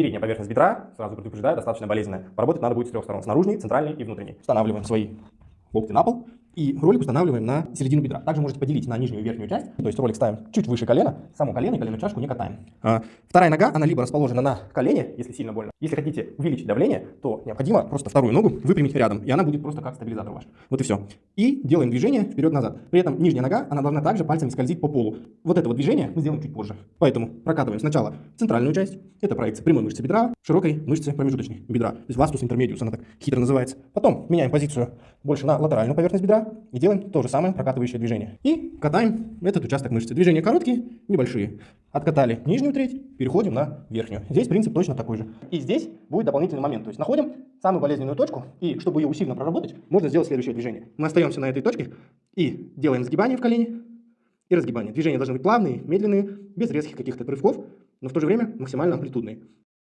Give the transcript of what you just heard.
Передняя поверхность бедра, сразу предупреждаю, достаточно болезненная. Поработать надо будет с трех сторон, с наружной, центральной и внутренней. Устанавливаем свои локти на пол и ролик устанавливаем на середину бедра. Также можете поделить на нижнюю и верхнюю часть, то есть ролик ставим чуть выше колена, само колено и коленную чашку не катаем. А, вторая нога, она либо расположена на колене, если сильно больно. Если хотите увеличить давление, то необходимо просто вторую ногу выпрямить рядом, и она будет просто как стабилизатор ваш. Вот и все. И делаем движение вперед-назад. При этом нижняя нога, она должна также пальцами скользить по полу. Вот это вот движение мы сделаем чуть позже. Поэтому прокатываем сначала центральную часть, это проекция прямой мышцы бедра, широкой мышцы промежуточной бедра, то есть вастус интермедиус, она так хитро называется. Потом меняем позицию больше на латеральную поверхность бедра и делаем то же самое прокатывающее движение. И катаем этот участок мышцы. Движения короткие, небольшие. Откатали нижнюю треть, переходим на верхнюю. Здесь принцип точно такой же. И здесь будет дополнительный момент. То есть находим самую болезненную точку, и чтобы ее усиленно проработать, можно сделать следующее движение. Мы остаемся на этой точке и делаем сгибание в колене и разгибание. Движения должны быть плавные, медленные, без резких каких-то прыжков, но в то же время максимально амплитудные.